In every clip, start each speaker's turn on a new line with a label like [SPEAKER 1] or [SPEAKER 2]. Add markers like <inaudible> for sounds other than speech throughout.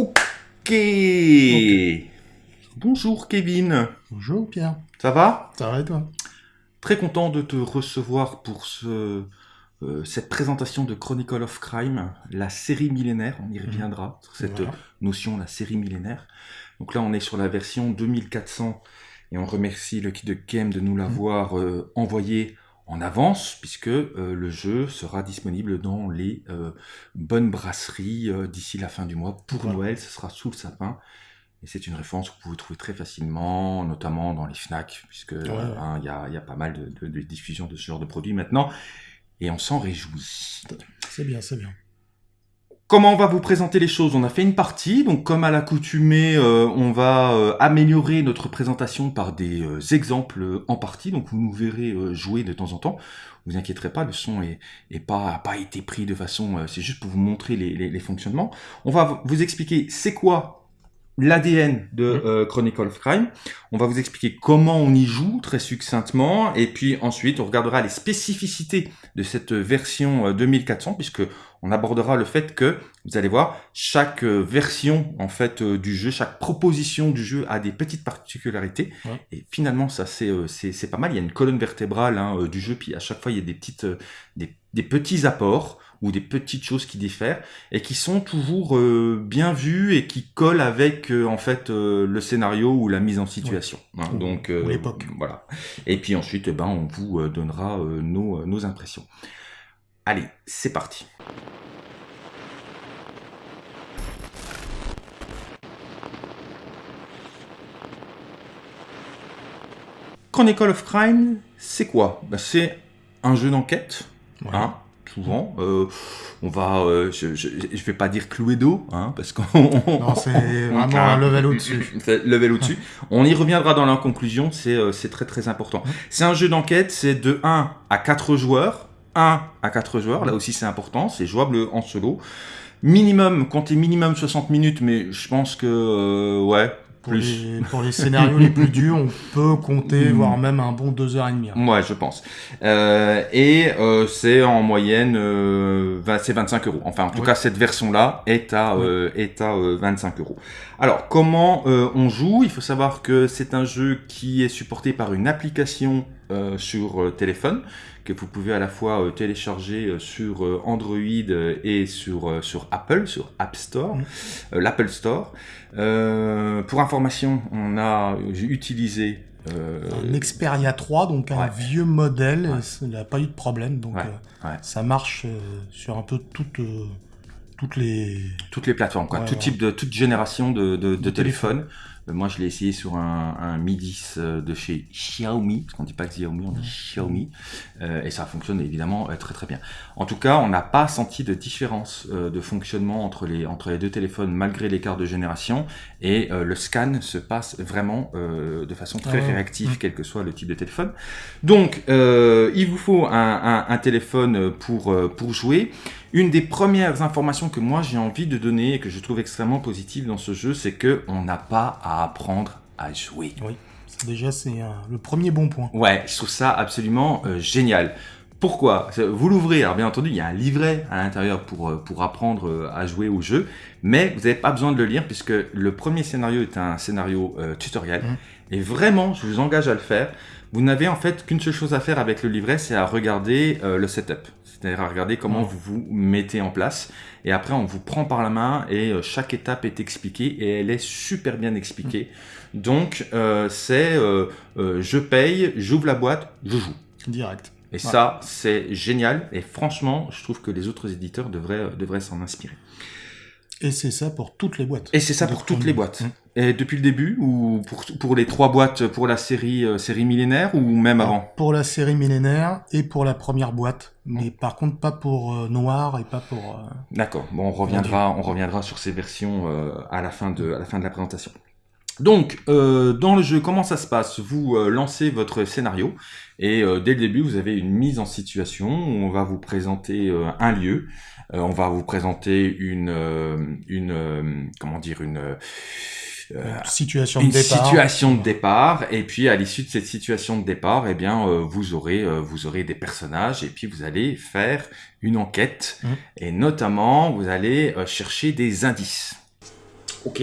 [SPEAKER 1] Ok. Bonjour Kevin.
[SPEAKER 2] Bonjour Pierre.
[SPEAKER 1] Ça va?
[SPEAKER 2] Ça va et toi?
[SPEAKER 1] Très content de te recevoir pour ce, euh, cette présentation de Chronicle of Crime, la série millénaire. On y reviendra sur cette
[SPEAKER 2] Voilà.
[SPEAKER 1] notion, la série millénaire. Donc là, on est sur la version 2400 et on remercie le kit de Kem de nous l'avoir euh, envoyé en avance puisque euh, le jeu sera disponible dans les euh, bonnes brasseries euh, d'ici la fin du mois. Pour
[SPEAKER 2] Voilà.
[SPEAKER 1] Noël, ce sera sous le sapin. Et c'est une référence que vous pouvez trouver très facilement, notamment dans les FNAC, puisque
[SPEAKER 2] ouais.
[SPEAKER 1] hein, il y, a, il y a pas mal de, de- de diffusion de ce genre de produits maintenant. Et on s'en réjouit.
[SPEAKER 2] C'est bien, c'est bien.
[SPEAKER 1] Comment on va vous présenter les choses On a fait une partie, donc comme à l'accoutumée, euh, on va euh, améliorer notre présentation par des euh, exemples en partie, donc vous nous verrez jouer de temps en temps. Vous inquiéterez pas, le son est, pas a pas été pris de façon, c'est juste pour vous montrer les, fonctionnements. On va vous expliquer c'est quoi l'ADN de
[SPEAKER 2] Mhm.
[SPEAKER 1] euh, Chronicle of Crime. On va vous expliquer comment on y joue très succinctement, et puis ensuite on regardera les spécificités de cette version euh, 2400, puisque on abordera le fait que vous allez voir chaque euh, version en fait euh, du jeu, chaque proposition du jeu a des petites particularités,
[SPEAKER 2] Ouais.
[SPEAKER 1] et finalement ça c'est euh, c'est pas mal. Il y a une colonne vertébrale hein, euh, du jeu, puis à chaque fois il y a des petites euh, des, des petits apports ou des petites choses qui diffèrent et qui sont toujours euh, bien vues et qui collent avec euh, en fait euh, le scénario ou la mise en situation. hein.
[SPEAKER 2] Ou-
[SPEAKER 1] Donc
[SPEAKER 2] l'époque.
[SPEAKER 1] Voilà. Et puis ensuite, eh ben, on vous donnera nos, nos impressions. Allez, c'est parti. Chronicle of Crime, c'est quoi? Ben, C'est un jeu d'enquête,
[SPEAKER 2] Ouais.
[SPEAKER 1] hein, souvent. Euh, on va, euh, je, je, je vais pas dire Cluedo, hein, parce qu'on <laughs>
[SPEAKER 2] Non, c'est vraiment un level au-dessus.
[SPEAKER 1] level au-dessus. On y reviendra dans la conclusion, c'est euh, c'est très très important. C'est un jeu d'enquête, c'est de 1 à 4 joueurs. 1 à 4 joueurs, là aussi c'est important, c'est jouable en solo. Minimum, comptez minimum 60 minutes, mais je pense que, euh, ouais,
[SPEAKER 2] Pour les, pour les scénarios les plus durs, on peut compter,
[SPEAKER 1] Mm.
[SPEAKER 2] voire même un bon 2h30. hein.
[SPEAKER 1] Ouais, je pense. Euh, et euh, c'est en moyenne, euh, 20 c'est 25 euros. Enfin, en tout
[SPEAKER 2] Oui.
[SPEAKER 1] cas, cette version-là est à, euh, est à euh, 25 euros. Alors, comment euh, on joue? Il faut savoir que c'est un jeu qui est supporté par une application euh, sur euh, téléphone que vous pouvez à la fois euh, télécharger euh, sur euh, Android et sur, sur Apple, sur App Store, euh, l'Apple Store. Pour information, on a utilisé euh,
[SPEAKER 2] Un Xperia 3, donc un
[SPEAKER 1] ouais.
[SPEAKER 2] vieux modèle,
[SPEAKER 1] Ouais.
[SPEAKER 2] ça n'a pas eu de problème. Donc
[SPEAKER 1] Ouais,
[SPEAKER 2] euh, ça marche euh, sur un peu toutes, toutes les.
[SPEAKER 1] Toutes les plateformes, quoi.
[SPEAKER 2] Ouais,
[SPEAKER 1] tout
[SPEAKER 2] ouais.
[SPEAKER 1] type de toute génération de, de, téléphones. Euh, moi, je l'ai essayé sur un, un Mi 10 euh, de chez Xiaomi, parce qu'on dit pas Xiaomi, on dit Xiaomi, euh, et ça fonctionne évidemment euh, très très bien. En tout cas, on n'a pas senti de différence de fonctionnement entre les entre les deux téléphones malgré l'écart de génération, et le scan se passe vraiment de façon très
[SPEAKER 2] Ah ouais.
[SPEAKER 1] réactive,
[SPEAKER 2] Mm.
[SPEAKER 1] quel que soit le type de téléphone. Donc, il vous faut un, un, un téléphone pour pour jouer. Une des premières informations que moi j'ai envie de et que je trouve extrêmement positive dans ce jeu, c'est que on n'a pas à apprendre à jouer.
[SPEAKER 2] c'est- Déjà, c'est euh, le premier bon point.
[SPEAKER 1] Ouais, je trouve ça absolument euh, génial. Pourquoi? Vous l'ouvrez, alors bien entendu, il y a un livret à l'intérieur pour, euh, pour apprendre à jouer au jeu, mais vous n'avez pas besoin de le lire puisque le premier scénario est un scénario euh, tutoriel.
[SPEAKER 2] Mhm.
[SPEAKER 1] Et vraiment, je vous engage à le faire. Vous n'avez en fait qu'une seule chose à faire avec le livret, c'est à regarder euh, le setup. C'est-à-dire à regarder comment vous vous mettez en place. Et après, on vous prend par la main et euh, chaque étape est expliquée et elle est super bien expliquée. Donc, euh, c'est euh, euh, je paye, j'ouvre la boîte, je joue.
[SPEAKER 2] Direct.
[SPEAKER 1] Et
[SPEAKER 2] Ouais.
[SPEAKER 1] ça, c'est génial. Et franchement, je trouve que les autres éditeurs devraient, devraient s'en inspirer.
[SPEAKER 2] Et c'est ça pour toutes les boîtes.
[SPEAKER 1] Et c'est ça pour toutes les boîtes. Et depuis le début, ou pour, pour les trois boîtes pour la série, euh, série millénaire, ou même avant?
[SPEAKER 2] Pour la série millénaire et pour la première boîte. Mais par contre, pas pour euh, Noir et pas pour. euh,
[SPEAKER 1] D'accord. Bon, on reviendra, on reviendra sur ces versions euh, à la fin de, à la fin de la présentation. Donc, euh, dans le jeu, comment ça se passe? Vous euh, lancez votre scénario et euh, dès le début, vous avez une mise en situation. Où on va vous présenter un lieu, on va vous présenter une, euh, une, euh, comment dire, une, euh,
[SPEAKER 2] une situation
[SPEAKER 1] une
[SPEAKER 2] de départ.
[SPEAKER 1] situation de départ et puis à l'issue de cette situation de départ eh bien euh, vous aurez euh, vous aurez des personnages et puis vous allez faire une enquête
[SPEAKER 2] Mhm.
[SPEAKER 1] et notamment vous allez euh, chercher des indices Ok.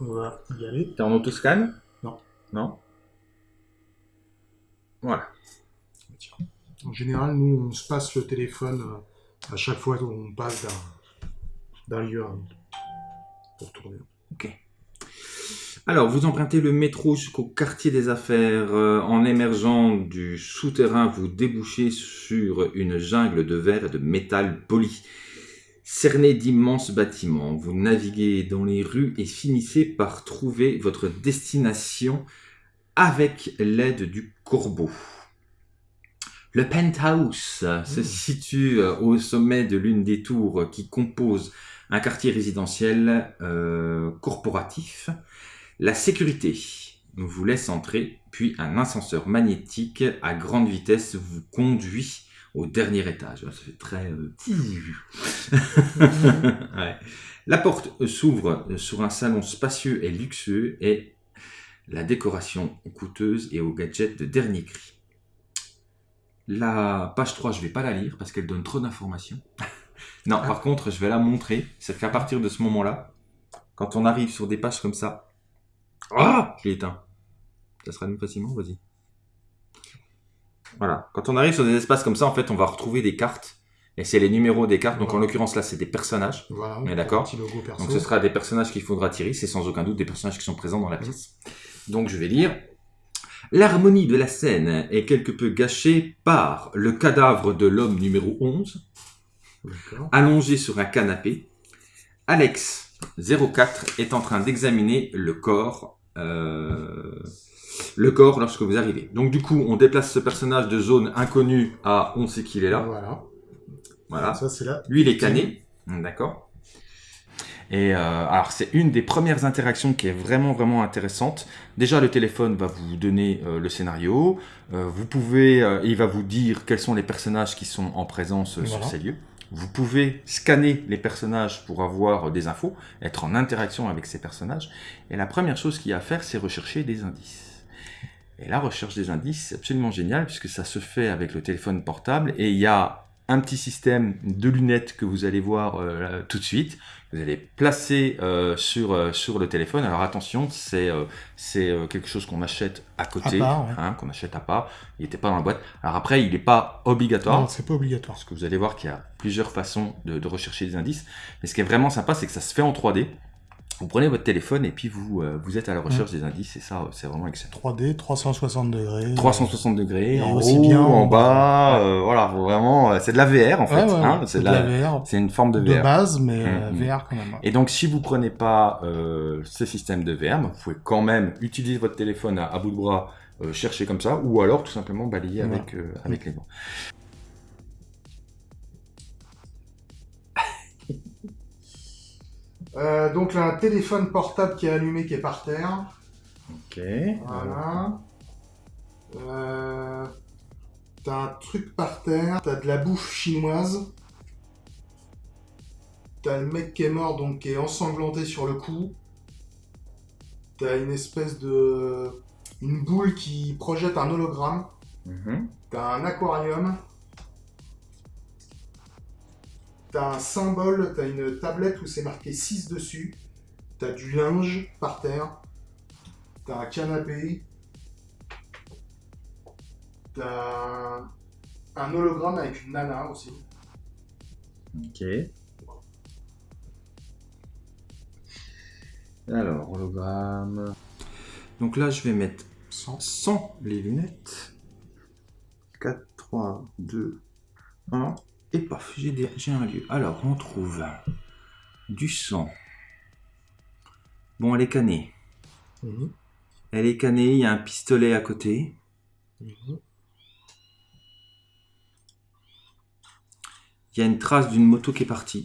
[SPEAKER 3] On va y aller.
[SPEAKER 1] T'es en autoscan?
[SPEAKER 3] Non.
[SPEAKER 1] Non? Voilà.
[SPEAKER 3] En général, nous, on se passe le téléphone euh, à chaque fois qu'on passe d'un- lieu un autre. Pour tourner.
[SPEAKER 1] Ok. Alors, vous empruntez le métro jusqu'au quartier des affaires. euh, en émergeant du souterrain, vous débouchez sur une jungle de verre et de métal poli. Cerné d'immenses bâtiments, vous naviguez dans les rues et finissez par trouver votre destination avec l'aide du corbeau. Le penthouse se
[SPEAKER 3] Mmh.
[SPEAKER 1] situe euh, au sommet de l'une des tours qui composent un quartier résidentiel euh, corporatif. La sécurité vous laisse entrer, puis un ascenseur magnétique à grande vitesse vous conduit au dernier étage. Ça fait très... euh, <laughs> Ouais. La porte s'ouvre sur un salon spacieux et luxueux et la décoration coûteuse et aux gadgets de dernier cri. La page 3, je vais pas la lire parce qu'elle donne trop d'informations. <laughs> non, par contre, je vais la montrer. C'est qu'à partir de ce moment-là, quand on arrive sur des pages comme ça, ah, je l'ai éteint. Ça sera mieux facilement, vas-y. Voilà. Quand on arrive sur des espaces comme ça, en fait, on va retrouver des cartes. Et c'est les numéros des cartes. Donc, en l'occurrence, là, c'est des personnages.
[SPEAKER 3] Voilà.
[SPEAKER 1] est d'accord. Donc ce sera des personnages qu'il faudra tirer, c'est sans aucun doute des personnages qui sont présents dans la pièce. Donc je vais lire. L'harmonie de la scène est quelque peu gâchée par le cadavre de l'homme numéro 11,
[SPEAKER 3] D'accord.
[SPEAKER 1] allongé sur un canapé. Alex 04 est en train d'examiner le corps, euh, le corps lorsque vous arrivez. Donc du coup, on déplace ce personnage de zone inconnue à on sait qu'il est là.
[SPEAKER 3] Voilà.
[SPEAKER 1] Voilà.
[SPEAKER 3] Ça, c'est là.
[SPEAKER 1] Lui, il est cané. D'accord. Et euh, alors, c'est une des premières interactions qui est vraiment, vraiment intéressante. Déjà, le téléphone va vous donner euh, le scénario. Euh, vous pouvez, euh, il va vous dire quels sont les personnages qui sont en présence sur ces lieux. Vous pouvez scanner les personnages pour avoir des infos, être en interaction avec ces personnages. Et la première chose qu'il y a à faire, c'est rechercher des indices. Et la recherche des indices, c'est absolument génial puisque ça se fait avec le téléphone portable et il y a un petit système de lunettes que vous allez voir euh, tout de suite. Vous allez placer euh, sur, euh, sur le téléphone. Alors attention, c'est euh, c'est euh, quelque chose qu'on achète à côté,
[SPEAKER 3] ouais.
[SPEAKER 1] hein, qu'on achète à part. Il n'était pas dans la boîte. Alors après, il n'est pas obligatoire.
[SPEAKER 3] Non, c'est pas obligatoire.
[SPEAKER 1] Parce que vous allez voir qu'il y a plusieurs façons de, de rechercher des indices. Mais ce qui est vraiment sympa, c'est que ça se fait en 3D. Vous prenez votre téléphone et puis vous, euh, vous êtes à la recherche des indices. Et ça, c'est vraiment excellent.
[SPEAKER 3] 3D, 360 degrés.
[SPEAKER 1] 360 degrés, en haut,
[SPEAKER 3] bien
[SPEAKER 1] en bas, euh, voilà, vraiment, euh, c'est de la VR en fait,
[SPEAKER 3] Ouais,
[SPEAKER 1] hein, c'est de la,
[SPEAKER 3] VR.
[SPEAKER 1] c'est une forme de
[SPEAKER 3] De
[SPEAKER 1] VR.
[SPEAKER 3] base, mais
[SPEAKER 1] Mm,
[SPEAKER 3] euh,
[SPEAKER 1] mm.
[SPEAKER 3] VR quand même.
[SPEAKER 1] Et donc, si vous prenez pas euh, ce système de VR, vous pouvez quand même utiliser votre téléphone à, à bout de bras, euh, chercher comme ça, ou alors tout simplement balayer avec, euh, avec les doigts.
[SPEAKER 3] Euh, donc là, un téléphone portable qui est allumé, qui est par terre.
[SPEAKER 1] Ok.
[SPEAKER 3] Voilà. Euh, T'as un truc par terre. T'as de la bouffe chinoise. T'as le mec qui est mort, donc qui est ensanglanté sur le cou. T'as une espèce de... Une boule qui projette un hologramme.
[SPEAKER 1] Mhm.
[SPEAKER 3] T'as un aquarium. T'as un symbole, t'as une tablette où c'est marqué 6 dessus. T'as du linge par terre. T'as un canapé. T'as un hologramme avec une nana aussi.
[SPEAKER 1] Ok. Alors, hologramme. Donc là, je vais mettre
[SPEAKER 3] Sans.
[SPEAKER 1] sans les lunettes. 4, 3, 2, 1. Et paf, j'ai un lieu. Alors, on trouve du sang. Bon, elle est cannée.
[SPEAKER 3] Mhm.
[SPEAKER 1] Elle est cannée, il y a un pistolet à côté. Il y a une trace d'une moto qui est partie.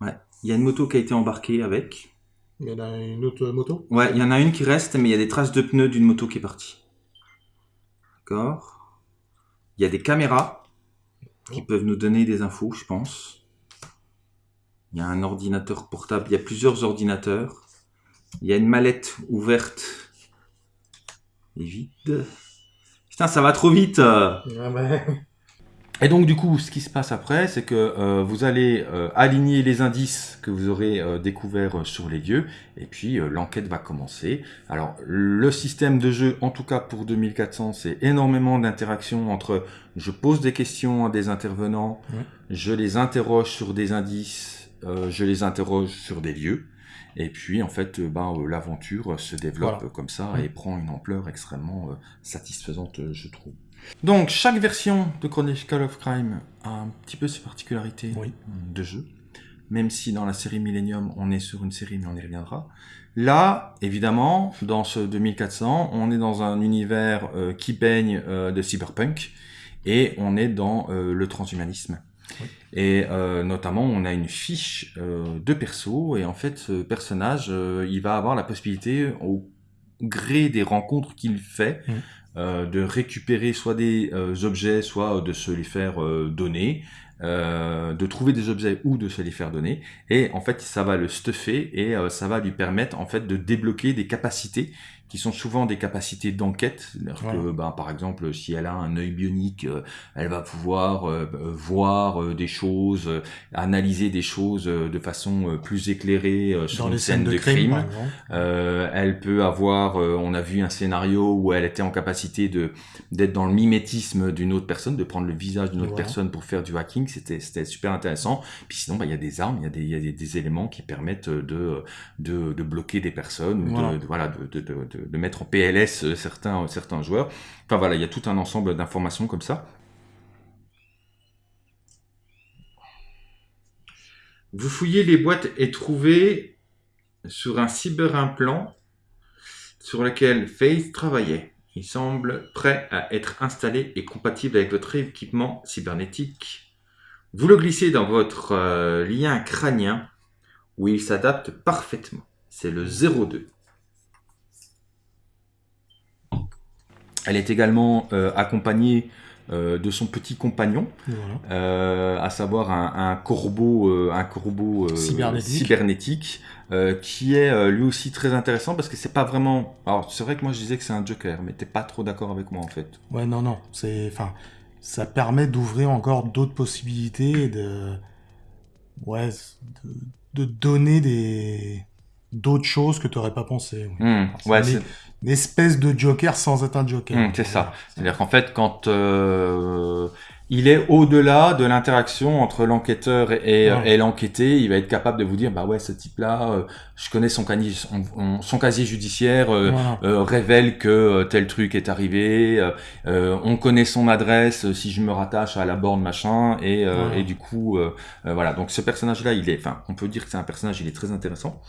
[SPEAKER 1] Ouais, il y a une moto qui a été embarquée avec.
[SPEAKER 3] Il y en a une autre moto?
[SPEAKER 1] Ouais, il y en a une qui reste, mais il y a des traces de pneus d'une moto qui est partie. D'accord. Il y a des caméras qui peuvent nous donner des infos, je pense. Il y a un ordinateur portable, il y a plusieurs ordinateurs. Il y a une mallette ouverte et vide. Putain, ça va trop vite. euh.
[SPEAKER 3] Ouais, bah,
[SPEAKER 1] Et donc du coup, ce qui se passe après, c'est que euh, vous allez euh, aligner les indices que vous aurez euh, découverts sur les lieux, et puis l'enquête va commencer. Alors le système de jeu, en tout cas pour 2400, c'est énormément d'interactions entre je pose des questions à des intervenants, je les interroge sur des indices, je les interroge sur des lieux, et puis en fait, ben, l'aventure se développe comme ça et prend une ampleur extrêmement satisfaisante, je trouve. Donc, chaque version de Chronicle of Crime a un petit peu ses particularités de jeu. Même si dans la série Millennium, on est sur une série, mais on y reviendra. Là, évidemment, dans ce 2400, on est dans un univers euh, qui baigne euh, de cyberpunk et on est dans euh, le transhumanisme. Et notamment, on a une fiche de perso et en fait, ce personnage, il va avoir la possibilité, au gré des rencontres qu'il fait. Euh, de récupérer soit des euh, objets, soit de se les faire euh, de trouver des objets ou de se les faire donner. Et en fait, ça va le stuffer et ça va lui permettre en fait de débloquer des capacités qui sont souvent des capacités d'enquête. que, ben, par exemple, si elle a un œil bionique, euh, elle va pouvoir euh, euh, voir des choses, analyser des choses de façon plus éclairée sur une scène, de, crime. elle peut avoir, on a vu un scénario où elle était en capacité de d'être dans le mimétisme d'une autre personne, de prendre le visage d'une autre personne pour faire du hacking. C'était c'était super intéressant. Puis sinon, ben, il y a des armes, il y a des, il y a des, éléments qui permettent de de, de bloquer des personnes ou de, voilà de, de de, mettre en PLS euh, certains, certains joueurs. Enfin voilà, il y a tout un ensemble d'informations comme ça. Vous fouillez les boîtes et trouvez sur un cyberimplant sur lequel Faith travaillait. Il semble prêt à être installé et compatible avec votre équipement cybernétique. Vous le glissez dans votre euh, lien crânien où il s'adapte parfaitement. C'est le 02. Elle est également euh, accompagnée euh, de son petit compagnon, euh, à savoir un, corbeau, un corbeau cybernétique, qui est lui aussi très intéressant parce que c'est pas vraiment. Alors c'est vrai que moi je disais que c'est un Joker, mais t'es pas trop d'accord avec moi en fait.
[SPEAKER 3] Ouais, non, non, c'est, enfin, ça permet d'ouvrir encore d'autres possibilités, de, ouais, de, donner des d'autres choses que tu n'aurais pas pensé.
[SPEAKER 1] Hmm, ouais, c'est
[SPEAKER 3] une espèce de Joker sans être un Joker.
[SPEAKER 1] Hmm, c'est ça. C'est-à-dire qu'en fait, quand euh, il est au-delà de l'interaction entre l'enquêteur et, et l'enquêté, il va être capable de vous dire, bah ouais, ce type-là, euh, je connais son, casier, son, casier judiciaire, euh, révèle que tel truc est arrivé, on connaît son adresse si je me rattache à la borne machin, et, et du coup, voilà. Donc ce personnage-là, il est, enfin, on peut dire que c'est un personnage, il est très intéressant.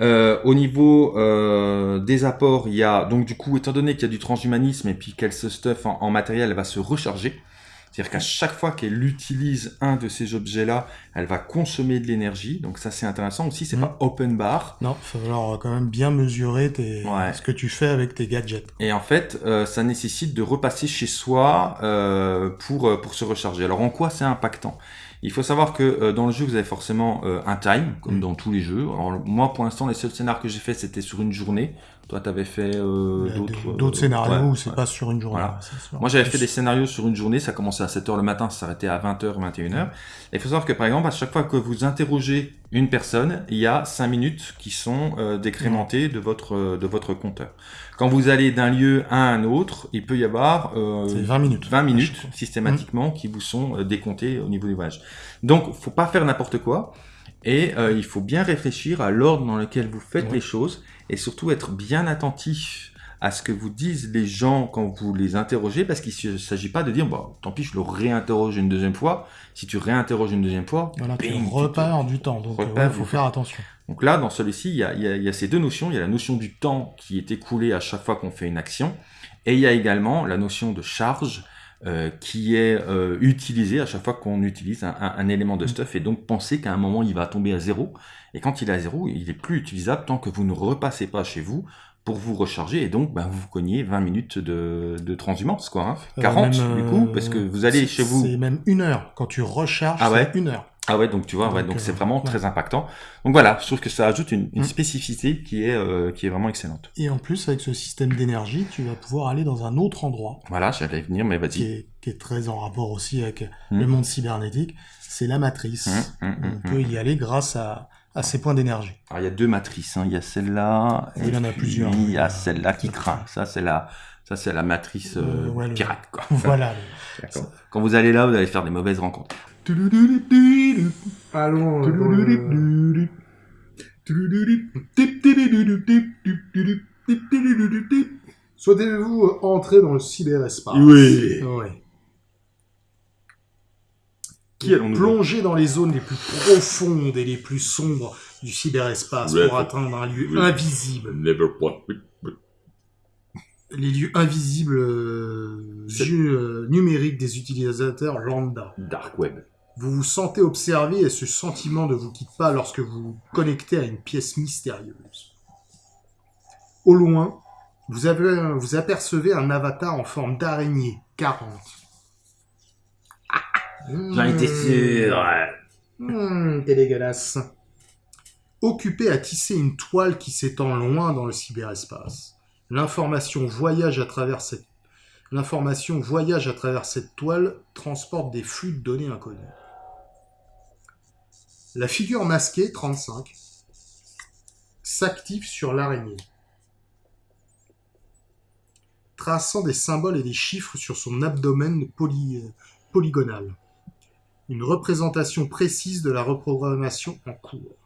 [SPEAKER 1] Euh, au niveau euh, des apports, il y a donc du coup, étant donné qu'il y a du transhumanisme et puis qu'elle se stuff en, matériel, elle va se recharger. C'est-à-dire qu'à chaque fois qu'elle utilise un de ces objets-là, elle va consommer de l'énergie. Donc ça, c'est intéressant aussi. C'est mm. pas open bar.
[SPEAKER 3] Non, il va falloir quand même bien mesurer tes... ce que tu fais avec tes gadgets.
[SPEAKER 1] Et en fait, euh, ça nécessite de repasser chez soi euh, pour pour se recharger. Alors en quoi c'est impactant? Il faut savoir que euh, dans le jeu, vous avez forcément euh, un time, comme mm. dans tous les jeux. Alors moi, pour l'instant, les seuls scénarios que j'ai fait, c'était sur une journée. Toi, tu avais fait euh, d'autres...
[SPEAKER 3] D'autres scénarios où c'est pas sur une journée.
[SPEAKER 1] Moi, j'avais fait des scénarios sur une journée. Ça commençait à 7h le matin, ça s'arrêtait à 20h, 21h. Il faut savoir que, par exemple, à chaque fois que vous interrogez une personne, il y a 5 minutes qui sont décrémentées de votre, de votre compteur. Quand vous allez d'un lieu à un autre, il peut y avoir
[SPEAKER 3] 20 minutes,
[SPEAKER 1] 20 minutes systématiquement qui vous sont décomptées au niveau du voyage. Donc, faut pas faire n'importe quoi. Et euh, il faut bien réfléchir à l'ordre dans lequel vous faites les choses et surtout être bien attentif à ce que vous disent les gens quand vous les interrogez, parce qu'il ne s'agit pas de dire, bon, tant pis, je le réinterroge une deuxième fois. Si tu réinterroges une deuxième fois,
[SPEAKER 3] voilà, tu repars du temps, donc il faut faire attention.
[SPEAKER 1] Donc là, dans celui-ci, il y a, y a, ces deux notions. Il y a la notion du temps qui est écoulé à chaque fois qu'on fait une action, et il y a également la notion de charge euh, qui est euh, utilisé à chaque fois qu'on utilise un, un, élément de mm. stuff et donc pensez qu'à un moment il va tomber à zéro. Et quand il est à zéro il est plus utilisable tant que vous ne repassez pas chez vous pour vous recharger et donc ben, vous cognez 20 minutes de, de transhumance quoi hein. 40 euh, du coup parce que vous allez chez vous.
[SPEAKER 3] c'est même une heure. Quand tu recharges ah ouais? une heure
[SPEAKER 1] ah ouais, donc tu vois, ouais, donc c'est vraiment très impactant. Donc voilà, je trouve que ça ajoute une, une mm. spécificité qui est euh, qui est vraiment excellente.
[SPEAKER 3] Et en plus, avec ce système d'énergie, tu vas pouvoir aller dans un autre endroit.
[SPEAKER 1] Voilà, j'allais venir, mais vas-y.
[SPEAKER 3] Qui est, qui est très en rapport aussi avec
[SPEAKER 1] Mm.
[SPEAKER 3] le monde cybernétique, c'est la matrice.
[SPEAKER 1] Hum,
[SPEAKER 3] On peut y aller grâce à, à ces points d'énergie.
[SPEAKER 1] Alors, il y a deux matrices. hein. Il y a celle-là.
[SPEAKER 3] Il y en a plusieurs.
[SPEAKER 1] Il y a celle-là qui craint. Ça, c'est la, ça, c'est la matrice euh,
[SPEAKER 3] Euh, ouais,
[SPEAKER 1] pirate, quoi. <laughs>
[SPEAKER 3] Voilà.
[SPEAKER 1] Quand vous allez là, vous allez faire des mauvaises rencontres.
[SPEAKER 2] Allons. euh, dans le- Souhaitez-vous euh, entrer dans le cyberespace?
[SPEAKER 1] Oui. Qui allons-nous
[SPEAKER 2] Plonger dans les zones les plus profondes et les plus sombres du cyberespace pour atteindre un lieu
[SPEAKER 1] Oui.
[SPEAKER 2] invisible.
[SPEAKER 1] Never.
[SPEAKER 2] Les lieux invisibles euh, jeux, euh, numériques des utilisateurs lambda.
[SPEAKER 1] Dark web.
[SPEAKER 2] Vous vous sentez observé et ce sentiment ne vous quitte pas lorsque vous vous connectez à une pièce mystérieuse. Au loin, vous, avez, vous apercevez un avatar en forme d'araignée 40. <laughs>
[SPEAKER 1] J'en étais sûr.
[SPEAKER 2] Mmh, t'es dégueulasse. Occupé à tisser une toile qui s'étend loin dans le cyberespace. L'information voyage à travers cette L'information voyage à travers cette toile, transporte des flux de données inconnus. La figure masquée, 35, s'active sur l'araignée, traçant des symboles et des chiffres sur son abdomen poly- euh, polygonal une représentation précise de la reprogrammation en cours.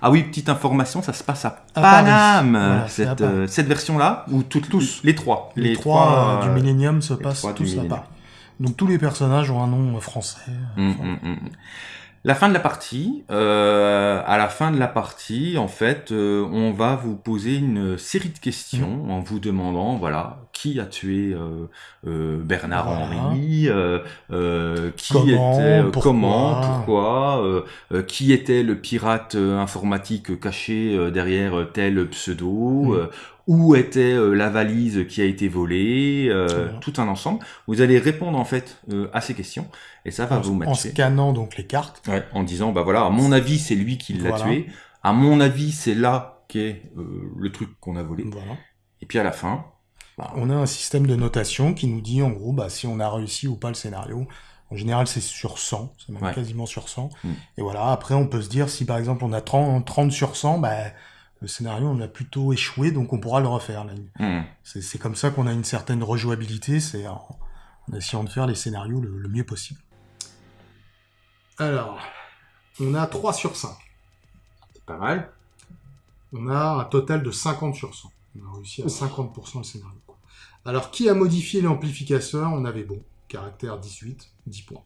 [SPEAKER 1] Ah oui, petite information, ça se passe à. Paname,
[SPEAKER 3] Voilà,
[SPEAKER 1] cette, euh, cette version-là, ou toutes,
[SPEAKER 3] Tous.
[SPEAKER 1] les trois.
[SPEAKER 3] Les, trois, euh, du Millennium se passent
[SPEAKER 1] trois
[SPEAKER 3] tous part. Donc tous les personnages ont un nom euh, français.
[SPEAKER 1] Hum,
[SPEAKER 3] Enfin,
[SPEAKER 1] hum, hum. La fin de la partie, euh, à la fin de la partie, en fait, euh, on va vous poser une série de questions en vous demandant, voilà, qui a tué euh, euh, Bernard. Henry, euh, euh, qui
[SPEAKER 3] Comment,
[SPEAKER 1] était, euh,
[SPEAKER 3] pourquoi.
[SPEAKER 1] comment, pourquoi, euh, euh, qui était le pirate euh, informatique caché euh, derrière euh, tel pseudo, euh, où était euh, la valise qui a été volée, euh,
[SPEAKER 3] Voilà.
[SPEAKER 1] tout un ensemble. Vous allez répondre en fait euh, à ces questions et ça va
[SPEAKER 3] en,
[SPEAKER 1] vous
[SPEAKER 3] en
[SPEAKER 1] matcher.
[SPEAKER 3] scannant donc les cartes.
[SPEAKER 1] Ouais, en disant, bah voilà, à mon avis, c'est lui qui l'a
[SPEAKER 3] Voilà.
[SPEAKER 1] tué. À mon avis, c'est là qu'est euh, le truc qu'on a volé.
[SPEAKER 3] Voilà.
[SPEAKER 1] Et puis à la fin, bah,
[SPEAKER 3] On a un système de notation qui nous dit en gros bah, si on a réussi ou pas le scénario. En général, c'est sur 100, c'est même
[SPEAKER 1] Ouais.
[SPEAKER 3] quasiment sur 100.
[SPEAKER 1] Mm.
[SPEAKER 3] Et voilà, après, on peut se dire si par exemple on a 30, 30 sur 100, bah, le scénario on a plutôt échoué, donc on pourra le refaire.
[SPEAKER 1] hmm,
[SPEAKER 3] C'est comme ça qu'on a une certaine rejouabilité, c'est en, en essayant de faire les scénarios le, le mieux possible.
[SPEAKER 2] Alors, on a 3 sur 5.
[SPEAKER 1] c'est pas mal.
[SPEAKER 2] On a un total de 50 sur 100. On a réussi à 50% le scénario. quoi. Alors, qui a modifié l'amplificateur? On avait bon. Caractère 18, 10 points.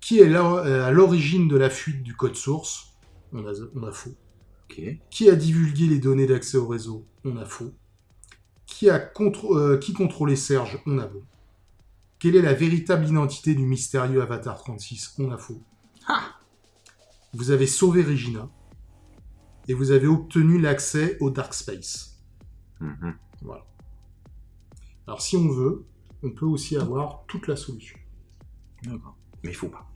[SPEAKER 2] Qui est là- euh, à l'origine de la fuite du code source? On a, on a faux. Qui a divulgué les données d'accès au réseau? On a faux. Qui, a contr- euh, qui contrôlait Serge? On a bon. Quelle est la véritable identité du mystérieux Avatar 36 On a faux. Ha Vous avez sauvé Regina. Et vous avez obtenu l'accès au Dark Space.
[SPEAKER 1] Mhm.
[SPEAKER 2] Voilà. Alors si on veut, on peut aussi avoir toute la solution.
[SPEAKER 1] D'accord. Mais il faut pas.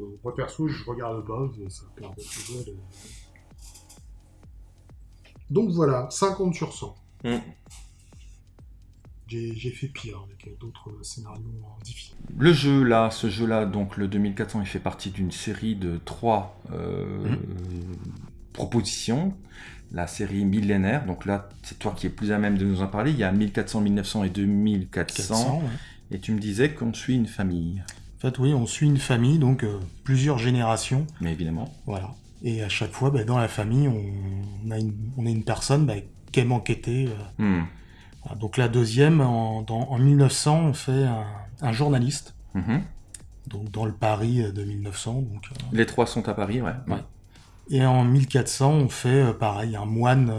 [SPEAKER 2] Euh, Moi perso, je regarde pas, ça perd de toujours de- Donc voilà, 50 sur 100.
[SPEAKER 1] Mm.
[SPEAKER 2] J'ai fait pire avec d'autres scénarios difficiles.
[SPEAKER 1] Le jeu là, ce jeu-là, donc le 2400, il fait partie d'une série de trois euh,
[SPEAKER 3] Mhm.
[SPEAKER 1] propositions. La série millénaire, donc là, c'est toi qui es plus à même de nous en parler. Il y a 1400, 1900 et 2400.
[SPEAKER 3] 400, ouais.
[SPEAKER 1] Et tu me disais qu'on suit une famille.
[SPEAKER 3] En fait, oui, on suit une famille, donc euh, plusieurs générations.
[SPEAKER 1] Mais évidemment.
[SPEAKER 3] Voilà. Et à chaque fois, bah, dans la famille, on, a, une, on a une personne bah, qui aime enquêter. euh.
[SPEAKER 1] Hmm.
[SPEAKER 3] Donc la deuxième, en, dans- en 1900, on fait un, un journaliste,
[SPEAKER 1] Mhm.
[SPEAKER 3] donc dans le Paris de 1900. Donc, euh,
[SPEAKER 1] Les trois sont à Paris, ouais.
[SPEAKER 3] Ouais. Et en 1400, on fait euh, pareil, un moine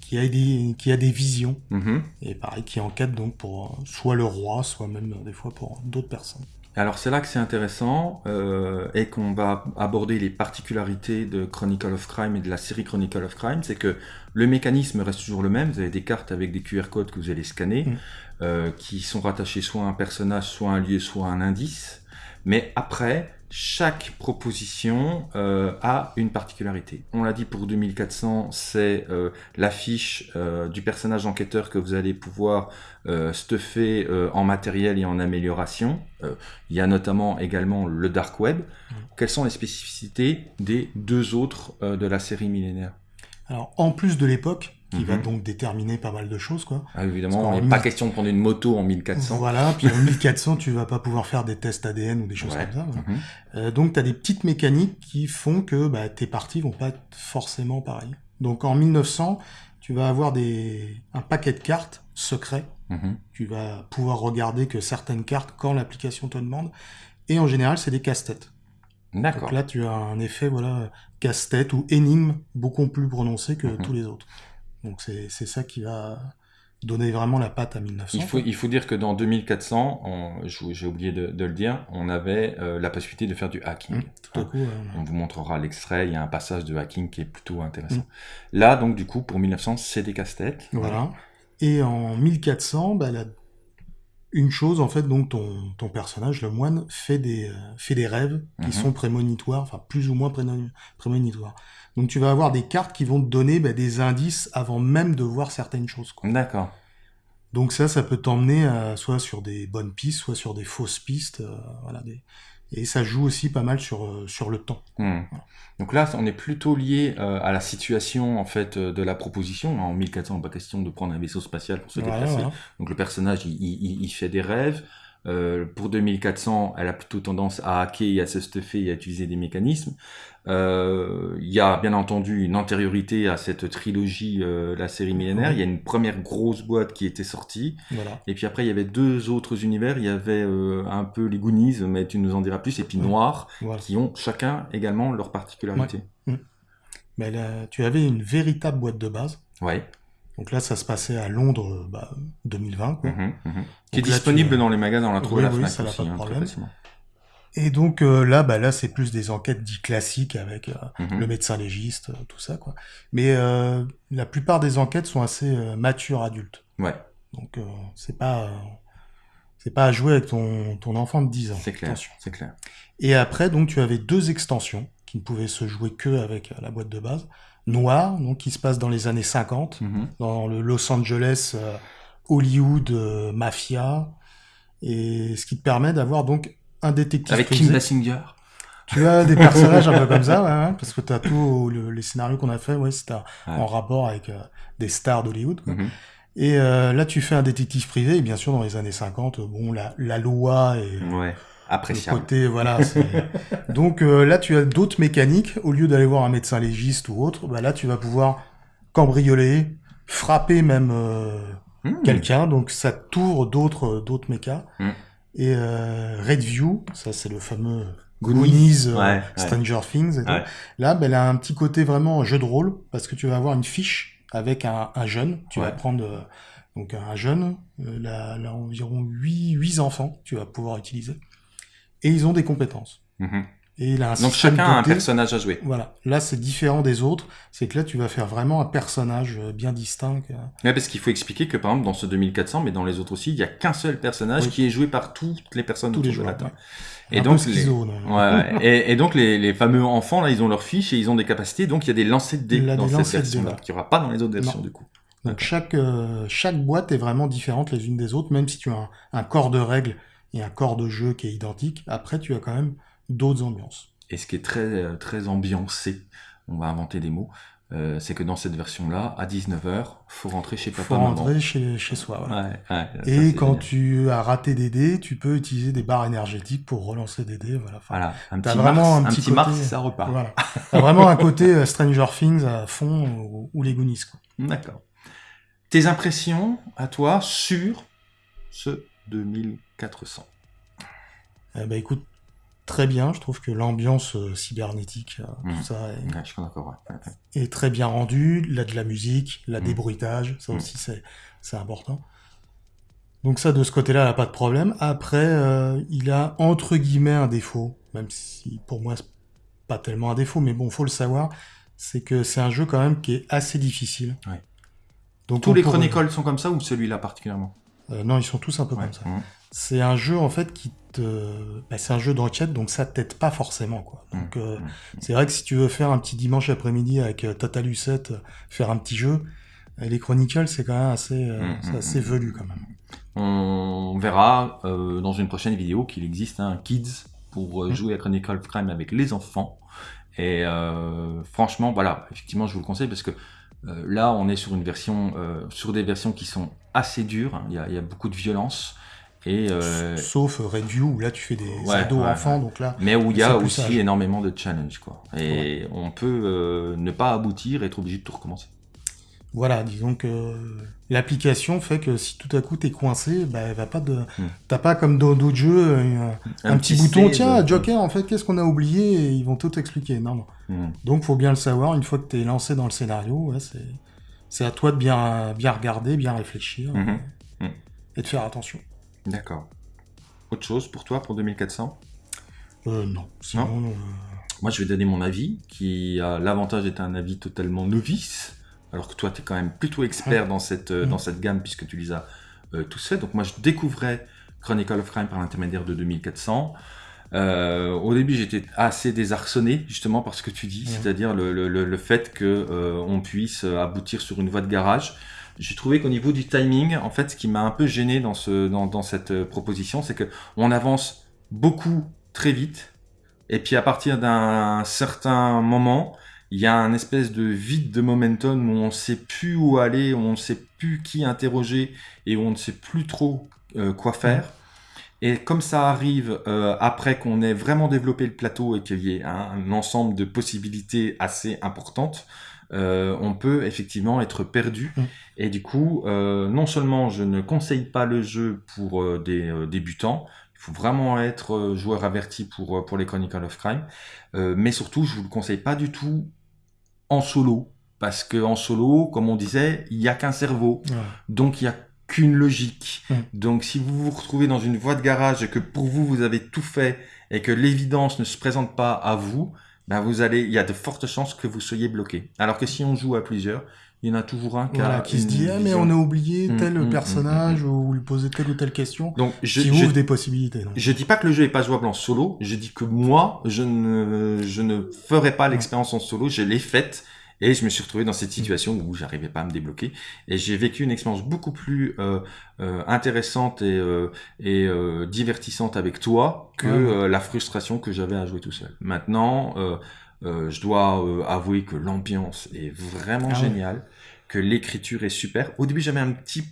[SPEAKER 3] qui, a des, qui a des visions.
[SPEAKER 1] Mhm.
[SPEAKER 3] Et pareil, qui enquête donc pour soit le roi, soit même des fois pour d'autres personnes.
[SPEAKER 1] Alors c'est là que c'est intéressant euh, et qu'on va aborder les particularités de Chronicle of Crime et de la série Chronicle of Crime, c'est que le mécanisme reste toujours le même. Vous avez des cartes avec des QR codes que vous allez scanner,
[SPEAKER 3] Mm.
[SPEAKER 1] euh, qui sont rattachés soit à un personnage, soit à un lieu, soit à un indice. Mais après, chaque proposition euh, a une particularité. On l'a dit pour 2400, c'est euh, l'affiche euh, du personnage enquêteur que vous allez pouvoir euh, stuffer euh, en matériel et en amélioration. Euh, il y a notamment également le dark web. Quelles sont les spécificités des deux autres euh, de la série millénaire?
[SPEAKER 3] Alors, en plus de l'époque, qui va
[SPEAKER 1] Mhm.
[SPEAKER 3] donc déterminer pas mal de choses, quoi.
[SPEAKER 1] Ah, Évidemment, il n'est pas question de prendre une moto en 1400.
[SPEAKER 3] Voilà, puis en 1400, tu vas pas pouvoir faire des tests ADN ou des choses
[SPEAKER 1] Ouais.
[SPEAKER 3] comme ça. voilà.
[SPEAKER 1] Mhm.
[SPEAKER 3] Euh, donc, tu as des petites mécaniques qui font que bah, tes parties vont pas être forcément pareilles. Donc, en 1900, tu vas avoir des... un paquet de cartes secrets.
[SPEAKER 1] Mhm.
[SPEAKER 3] Tu vas pouvoir regarder que certaines cartes quand l'application te demande. Et en général, c'est des casse-têtes.
[SPEAKER 1] D'accord.
[SPEAKER 3] Donc là, tu as un effet voilà, casse-tête ou énigme beaucoup plus prononcé que tous les autres. Donc, c'est ça qui va donner vraiment la patte à 1900.
[SPEAKER 1] Il faut, il faut dire que dans 2400, on- je- j'ai oublié de, de le dire, on avait euh, la possibilité de faire du hacking.
[SPEAKER 3] Mmh, tout à coup, euh,
[SPEAKER 1] On vous montrera l'extrait, il y a un passage de hacking qui est plutôt intéressant.
[SPEAKER 3] Mm.
[SPEAKER 1] Là, donc, du coup, pour 1900, c'est des casse-têtes.
[SPEAKER 3] Voilà. Et en 1400, bah, la- une chose, en fait, donc ton, ton personnage, le moine, fait des, euh, fait des rêves qui
[SPEAKER 1] Mhm.
[SPEAKER 3] sont prémonitoires, enfin plus ou moins prémonitoires. Donc tu vas avoir des cartes qui vont te donner bah, des indices avant même de voir certaines choses.
[SPEAKER 1] D'accord.
[SPEAKER 3] Donc ça, ça peut t'emmener à- soit sur des bonnes pistes, soit sur des fausses pistes. euh, voilà, des... Et ça joue aussi pas mal sur, euh, sur le temps.
[SPEAKER 1] Hmm. Donc là, on est plutôt lié euh, à la situation en fait euh, de la proposition. En 1400, pas question de prendre un vaisseau spatial pour se
[SPEAKER 3] Voilà,
[SPEAKER 1] déplacer.
[SPEAKER 3] voilà.
[SPEAKER 1] Donc le personnage, il, il- il fait des rêves. Euh, pour 2400, elle a plutôt tendance à hacker et à se stuffer et à utiliser des mécanismes. Euh, Il y a bien entendu une antériorité à cette trilogie, euh, la série millénaire. Il y a une première grosse boîte qui était sortie.
[SPEAKER 3] Voilà.
[SPEAKER 1] Et puis après, il y avait deux autres univers. Il y avait euh, un peu les Goonies, mais tu nous en diras plus. Et puis. Noir,
[SPEAKER 3] voilà.
[SPEAKER 1] qui ont chacun également leur particularité.
[SPEAKER 3] Mais là, tu avais une véritable boîte de base.
[SPEAKER 1] Ouais.
[SPEAKER 3] Donc là, ça se passait à Londres euh, bah, 2020. quoi.
[SPEAKER 1] Mhm, mhm. Qui est
[SPEAKER 3] là,
[SPEAKER 1] disponible
[SPEAKER 3] tu-
[SPEAKER 1] dans les magasins, on l'a trouvé
[SPEAKER 3] Oui,
[SPEAKER 1] à la
[SPEAKER 3] oui,
[SPEAKER 1] Fnac
[SPEAKER 3] ça
[SPEAKER 1] aussi,
[SPEAKER 3] pas de
[SPEAKER 1] hein,
[SPEAKER 3] problème. Et donc euh, là, bah là, c'est plus des enquêtes dites classiques avec euh,
[SPEAKER 1] Mhm.
[SPEAKER 3] le médecin légiste, euh, tout ça, quoi. Mais euh, la plupart des enquêtes sont assez matures adultes.
[SPEAKER 1] Ouais,
[SPEAKER 3] Donc euh, c'est pas euh, c'est pas à jouer avec ton, ton enfant de 10 ans.
[SPEAKER 1] c'est clair, c'est clair.
[SPEAKER 3] Et après, donc tu avais deux extensions qui ne pouvaient se jouer que avec la boîte de base. Noir, donc qui se passe dans les années 50,
[SPEAKER 1] Mhm.
[SPEAKER 3] dans le Los Angeles, Hollywood, mafia, et ce qui te permet d'avoir donc un détective
[SPEAKER 1] Avec. Kim Basinger.
[SPEAKER 3] Tu as des personnages un peu comme ça, ouais, ouais, parce que tu as tous les scénarios qu'on a fait, ouais, c'était
[SPEAKER 1] Ouais.
[SPEAKER 3] en rapport avec euh, des stars d'Hollywood.
[SPEAKER 1] Mhm.
[SPEAKER 3] Et euh, là, tu fais un détective privé, et bien sûr, dans les années 50, euh, bon, la, la loi et
[SPEAKER 1] Ouais,
[SPEAKER 3] le
[SPEAKER 1] appréciable.
[SPEAKER 3] côté, voilà. <laughs> Donc euh, là, tu as d'autres mécaniques. Au lieu d'aller voir un médecin légiste ou autre, bah, là, tu vas pouvoir cambrioler, frapper même
[SPEAKER 1] Mhm.
[SPEAKER 3] quelqu'un. Donc ça t'ouvre d'autres d'autres mécas.
[SPEAKER 1] Mm.
[SPEAKER 3] Et euh, Red View, ça c'est le fameux
[SPEAKER 1] Goonies.
[SPEAKER 3] Euh,
[SPEAKER 1] Ouais, ouais.
[SPEAKER 3] Stranger Things. Et.
[SPEAKER 1] Ouais.
[SPEAKER 3] Là, ben, elle a un petit côté vraiment jeu de rôle parce que tu vas avoir une fiche avec un, un jeune. Tu vas prendre euh, donc un jeune, euh, là, là, environ 8, 8 enfants tu vas pouvoir utiliser. Et ils ont des compétences.
[SPEAKER 1] Mhm.
[SPEAKER 3] Et il a un
[SPEAKER 1] Donc chacun a un personnage à jouer.
[SPEAKER 3] Voilà. Là, c'est différent des autres. C'est que là, tu vas faire vraiment un personnage euh, bien distinct.
[SPEAKER 1] Ouais, parce qu'il faut expliquer que par exemple dans ce 2400, mais dans les autres aussi, il y a qu'un seul personnage
[SPEAKER 3] Oui.
[SPEAKER 1] qui est joué par toutes les personnes
[SPEAKER 3] Tous
[SPEAKER 1] autour
[SPEAKER 3] les
[SPEAKER 1] de la table.
[SPEAKER 3] ouais.
[SPEAKER 1] Et donc les... Ouais. <laughs> Et, et donc les, les fameux enfants là, ils ont leur fiche et ils ont des capacités. Donc il y a des lancers de dés dans cette version-là
[SPEAKER 3] là.
[SPEAKER 1] qu'il n'y aura pas dans les autres
[SPEAKER 3] Non.
[SPEAKER 1] versions du coup.
[SPEAKER 3] Donc chaque, euh, chaque boîte est vraiment différente les unes des autres, même si tu as un, un corps de règles et un corps de jeu qui est identique. Après, tu as quand même d'autres ambiances.
[SPEAKER 1] Et ce qui est très euh, très ambiancé, on va inventer des mots, euh, c'est que dans cette version-là, à 19h, faut rentrer chez
[SPEAKER 3] Il
[SPEAKER 1] papa
[SPEAKER 3] faut
[SPEAKER 1] maman.
[SPEAKER 3] rentrer chez, chez soi. voilà.
[SPEAKER 1] Ouais, ouais, ça,
[SPEAKER 3] Et quand
[SPEAKER 1] génial.
[SPEAKER 3] tu as raté des dés, tu peux utiliser des barres énergétiques pour relancer des dés. Voilà. Enfin,
[SPEAKER 1] Voilà, un petit
[SPEAKER 3] vraiment
[SPEAKER 1] Mars,
[SPEAKER 3] un
[SPEAKER 1] un
[SPEAKER 3] petit
[SPEAKER 1] Mars,
[SPEAKER 3] côté-
[SPEAKER 1] ça repart.
[SPEAKER 3] voilà. <laughs> Vraiment un côté euh, Stranger Things à fond ou, ou les Goonies.
[SPEAKER 1] D'accord. Tes impressions à toi sur ce 2400
[SPEAKER 3] Eh ben, écoute, très bien. Je trouve que l'ambiance euh, cybernétique, euh, tout ça est,
[SPEAKER 1] Ouais, je suis d'accord. ouais, ouais, ouais.
[SPEAKER 3] est très bien rendu. Là, de la musique, la
[SPEAKER 1] Mhm.
[SPEAKER 3] débruitage, ça
[SPEAKER 1] Mhm.
[SPEAKER 3] aussi, c'est, important. Donc ça, de ce côté-là, il a pas de problème. Après, euh, il a entre guillemets un défaut, même si pour moi, c'est pas tellement un défaut, mais bon, faut le savoir, c'est que c'est un jeu quand même qui est assez difficile.
[SPEAKER 1] Ouais.
[SPEAKER 3] Donc
[SPEAKER 1] Tous les
[SPEAKER 3] pourrait-
[SPEAKER 1] Chronicles sont comme ça ou celui-là particulièrement?
[SPEAKER 3] Euh, non, ils sont tous un peu comme ça. C'est un jeu en fait qui te, bah, c'est un jeu d'enquête, donc ça t'aide pas forcément quoi. Donc
[SPEAKER 1] Mmh,
[SPEAKER 3] euh,
[SPEAKER 1] mmh.
[SPEAKER 3] c'est vrai que si tu veux faire un petit dimanche après-midi avec euh, Tata Lucette, euh, faire un petit jeu, les Chronicles c'est quand même assez, euh,
[SPEAKER 1] Mmh,
[SPEAKER 3] c'est assez velu quand même.
[SPEAKER 1] On verra euh, dans une prochaine vidéo qu'il existe un Kids pour jouer à Chronicle of Crime avec les enfants. Et franchement, voilà, effectivement, je vous le conseille parce que là, on est sur une version, sur des versions qui sont assez dures. hein. Il y a, il y a beaucoup de violence et euh,
[SPEAKER 3] Sauf euh, Red View où là tu fais des
[SPEAKER 1] Ouais,
[SPEAKER 3] ados
[SPEAKER 1] ouais,
[SPEAKER 3] enfants, donc là
[SPEAKER 1] mais où il y a aussi
[SPEAKER 3] sage.
[SPEAKER 1] énormément de challenges, quoi. Et on peut euh, ne pas aboutir, et être obligé de tout recommencer.
[SPEAKER 3] Voilà, disons que euh, l'application fait que si tout à coup t'es coincé, bah, elle va pas de,
[SPEAKER 1] Hmm.
[SPEAKER 3] t'as pas comme dans d'autres jeux euh, un, petit, bouton. Tiens, Joker, en fait, qu'est-ce qu'on a oublié Et ils vont tout expliquer. Non, non.
[SPEAKER 1] Mm.
[SPEAKER 3] Donc faut bien le savoir. Une fois que t'es lancé dans le scénario, c'est, à toi de bien, bien regarder, bien réfléchir
[SPEAKER 1] Mhm.
[SPEAKER 3] et, et de faire attention.
[SPEAKER 1] D'accord. Autre chose pour toi, pour 2400
[SPEAKER 3] Euh, non. Sinon, euh,
[SPEAKER 1] Moi, je vais donner mon avis, qui a l'avantage d'être un avis totalement novice, alors que toi, tu es quand même plutôt expert dans, cette, euh, dans cette gamme, puisque tu les as euh, tous faits. Donc moi, je découvrais Chronicle of Crime par l'intermédiaire de 2400. Euh, au début, j'étais assez désarçonné, justement, par ce que tu dis,
[SPEAKER 3] Mhm.
[SPEAKER 1] c'est-à-dire le, le- le- le fait que euh, on puisse aboutir sur une voie de garage. J'ai trouvé qu'au niveau du timing, en fait, ce qui m'a un peu gêné dans, ce, dans, dans cette euh, proposition, c'est que on avance beaucoup très vite, et puis à partir d'un certain moment, il y a un espèce de vide de momentum où on ne sait plus où aller, où on ne sait plus qui interroger et où on ne sait plus trop euh, quoi faire. Et comme ça arrive euh, après qu'on ait vraiment développé le plateau et qu'il y ait un, un ensemble de possibilités assez importantes, euh, on peut effectivement être perdu.
[SPEAKER 3] Mm.
[SPEAKER 1] Et du coup, euh, non seulement je ne conseille pas le jeu pour euh, des débutants, il faut vraiment être joueur averti pour, pour les Chronicles of Crime, mais surtout, je vous le conseille pas du tout en solo, parce que en solo, comme on disait, il y a qu'un cerveau.
[SPEAKER 3] ouais.
[SPEAKER 1] Donc il n'y a qu'une logique.
[SPEAKER 3] Mm.
[SPEAKER 1] Donc si vous vous retrouvez dans une voie de garage et que pour vous vous avez tout fait et que l'évidence ne se présente pas à vous, ben vous allez, il y a de fortes chances que vous soyez bloqué. Alors que si on joue à plusieurs, il y en a toujours un qui,
[SPEAKER 3] Voilà,
[SPEAKER 1] a
[SPEAKER 3] qui se dit ah mais on a oublié
[SPEAKER 1] Mm,
[SPEAKER 3] tel
[SPEAKER 1] mm,
[SPEAKER 3] personnage ou lui poser telle ou telle question.
[SPEAKER 1] Donc je,
[SPEAKER 3] qui
[SPEAKER 1] je,
[SPEAKER 3] ouvre des possibilités. donc.
[SPEAKER 1] je dis pas que le jeu est pas jouable en solo. Je dis que moi, je ne, je ne ferai pas l'expérience en solo. Je l'ai faite et je me suis retrouvé dans cette situation où j'arrivais pas à me débloquer. Et j'ai vécu une expérience beaucoup plus euh, euh, intéressante et, euh, et euh, divertissante avec toi que
[SPEAKER 3] Ouais,
[SPEAKER 1] euh, la frustration que j'avais à jouer tout seul. Maintenant, euh, euh, je dois euh, avouer que l'ambiance est vraiment
[SPEAKER 3] Ah ouais.
[SPEAKER 1] géniale, que l'écriture est super. Au début, j'avais un petit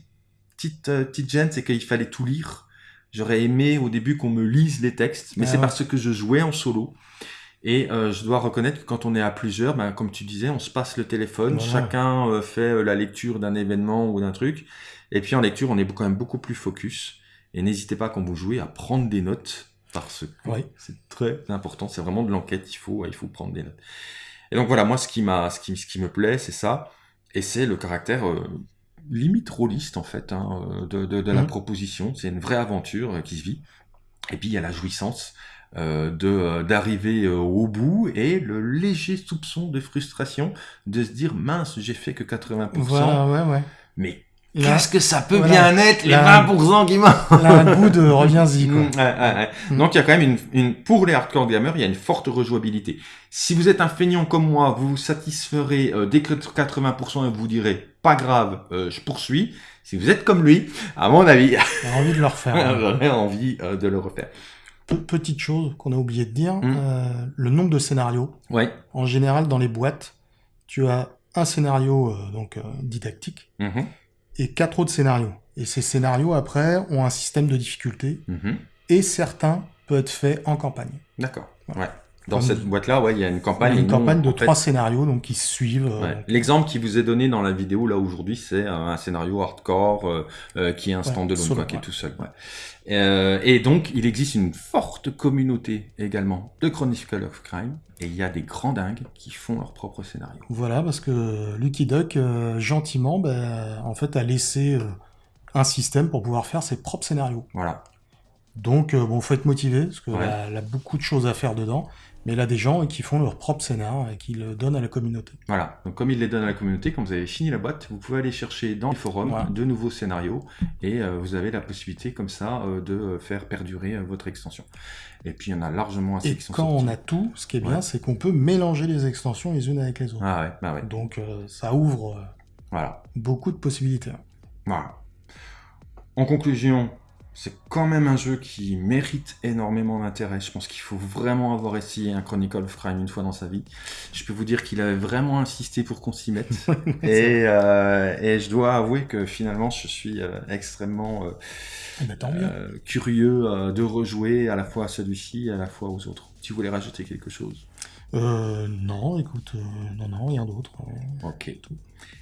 [SPEAKER 1] petite petite gêne, c'est qu'il fallait tout lire. J'aurais aimé au début qu'on me lise les textes, mais
[SPEAKER 3] Ah
[SPEAKER 1] c'est
[SPEAKER 3] ouais.
[SPEAKER 1] parce que je jouais en solo. Et euh, je dois reconnaître que quand on est à plusieurs, ben, comme tu disais, on se passe le téléphone,
[SPEAKER 3] Voilà.
[SPEAKER 1] chacun euh, fait euh, la lecture d'un événement ou d'un truc. Et puis en lecture, on est quand même beaucoup plus focus. Et n'hésitez pas quand vous jouez à prendre des notes, parce que
[SPEAKER 3] Oui.
[SPEAKER 1] c'est très important. C'est vraiment de l'enquête, il faut, il faut prendre des notes. Et donc voilà, moi, ce qui, m'a, ce qui, ce qui me plaît, c'est ça. Et c'est le caractère limite rôliste, en fait, hein, de, de, la
[SPEAKER 3] Mhm.
[SPEAKER 1] proposition. C'est une vraie aventure qui se vit. Et puis, il y a la jouissance de euh, d'arriver euh, au bout et le léger soupçon de frustration de se dire mince j'ai fait que 80%
[SPEAKER 3] Voilà, ouais, ouais.
[SPEAKER 1] mais qu'est-ce que ça peut
[SPEAKER 3] voilà.
[SPEAKER 1] bien être les
[SPEAKER 3] Là-
[SPEAKER 1] 20% qui manquent
[SPEAKER 3] un <laughs> goût de reviens-y, quoi.
[SPEAKER 1] Mm, ouais, ouais, ouais.
[SPEAKER 3] Mm.
[SPEAKER 1] Donc il y a quand même une, une pour les hardcore gamers, il y a une forte rejouabilité. Si vous êtes un feignant comme moi, vous vous satisferez euh, dès que 80% et vous direz pas grave, euh, je poursuis. Si vous êtes comme lui, à mon avis,
[SPEAKER 3] J'ai envie de le refaire. <laughs> hein.
[SPEAKER 1] j'aurais envie euh, de le refaire.
[SPEAKER 3] Pe- Petite chose qu'on a oublié de dire,
[SPEAKER 1] Mm.
[SPEAKER 3] euh, le nombre de scénarios.
[SPEAKER 1] Ouais.
[SPEAKER 3] En général, dans les boîtes, tu as un scénario euh, donc euh, didactique
[SPEAKER 1] Mhm,
[SPEAKER 3] et quatre autres scénarios. Et ces scénarios, après, ont un système de difficulté
[SPEAKER 1] mhm.
[SPEAKER 3] et certains peuvent être faits en campagne.
[SPEAKER 1] D'accord. Ouais. Dans
[SPEAKER 3] Comme-
[SPEAKER 1] cette boîte-là, ouais, il y a une campagne.
[SPEAKER 3] Il y a une
[SPEAKER 1] nous,
[SPEAKER 3] campagne de
[SPEAKER 1] fait,
[SPEAKER 3] trois scénarios donc qui se suivent. euh,
[SPEAKER 1] Ouais. L'exemple qui vous est donné dans la vidéo là aujourd'hui, c'est un scénario hardcore euh, euh, qui est un
[SPEAKER 3] Ouais,
[SPEAKER 1] stand-alone,
[SPEAKER 3] solo,
[SPEAKER 1] quoi, qui est
[SPEAKER 3] ouais.
[SPEAKER 1] tout seul. Ouais. Euh, et donc, il existe une forte communauté également de Chronicle of Crime, et il y a des grands dingues qui font leur propre scénario.
[SPEAKER 3] Voilà, parce que Lucky Duck, euh, gentiment, ben, en fait, a laissé un système pour pouvoir faire ses propres scénarios.
[SPEAKER 1] Voilà.
[SPEAKER 3] Donc, bon, faut être motivé, parce qu'il
[SPEAKER 1] Ouais.
[SPEAKER 3] il a beaucoup de choses à faire dedans. Mais il a des gens qui font leur propre scénar et qui le donnent à la communauté.
[SPEAKER 1] Voilà, donc comme il les donne à la communauté, quand vous avez fini la boîte, vous pouvez aller chercher dans les forums de nouveaux scénarios et euh, vous avez la possibilité comme ça euh, de faire perdurer euh, votre extension. Et puis il y en a largement assez
[SPEAKER 3] Et
[SPEAKER 1] qui sont
[SPEAKER 3] quand on a tout, ce qui est bien,
[SPEAKER 1] Ouais.
[SPEAKER 3] c'est qu'on peut mélanger les extensions les unes avec les autres.
[SPEAKER 1] Ah ouais, bah ouais,
[SPEAKER 3] Donc euh, ça ouvre euh,
[SPEAKER 1] voilà.
[SPEAKER 3] beaucoup de possibilités.
[SPEAKER 1] Voilà. En conclusion, c'est quand même un jeu qui mérite énormément d'intérêt. Je pense qu'il faut vraiment avoir essayé un Chronicle of Crime une fois dans sa vie. Je peux vous dire qu'il avait vraiment insisté pour qu'on s'y mette. <laughs> et, euh, et je dois avouer que finalement, je suis euh, extrêmement euh,
[SPEAKER 3] Eh ben,
[SPEAKER 1] curieux de rejouer à la fois à celui-ci et à la fois aux autres. Tu voulais rajouter quelque chose?
[SPEAKER 3] Euh, non, écoute, non, non, rien d'autre.
[SPEAKER 1] Ok.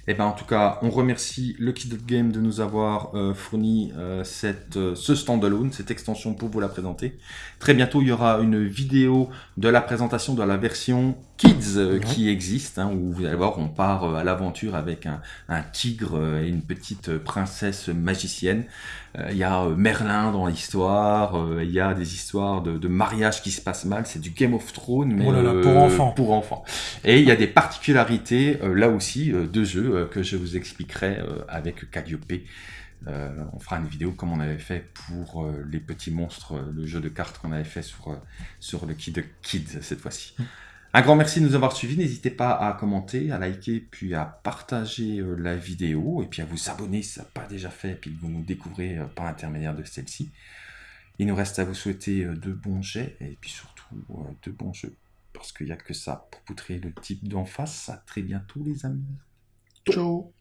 [SPEAKER 1] Et ben en tout cas, on remercie le Kid Up Game de nous avoir euh, fourni euh, cette, euh, ce standalone, cette extension pour vous la présenter. Très bientôt, il y aura une vidéo de la présentation de la version Kids euh,
[SPEAKER 3] Ouais.
[SPEAKER 1] qui existe, hein, où vous allez voir, on part euh, à l'aventure avec un, un tigre euh, et une petite princesse magicienne. Euh, Il y a Merlin dans l'histoire, euh, il y a des histoires de, de mariage qui se passent mal, c'est du Game of Thrones, mais
[SPEAKER 3] Oh là là, pour enfants.
[SPEAKER 1] pour enfants. Et il y a des particularités, euh, là aussi, euh, de euh, que je vous expliquerai euh, avec Calliope. Euh, on fera une vidéo comme on avait fait pour les petits monstres, le jeu de cartes qu'on avait fait sur, sur le Kid Kids cette fois-ci. Un grand merci de nous avoir suivis. N'hésitez pas à commenter, à liker, puis à partager la vidéo, et puis à vous abonner si ça n'a pas déjà fait, et puis que vous nous découvrez par l'intermédiaire de celle-ci. Il nous reste à vous souhaiter de bons jets, et puis surtout de bons jeux. Parce qu'il n'y a que ça pour poutrer le type d'en face. À très bientôt les amis.
[SPEAKER 3] 周。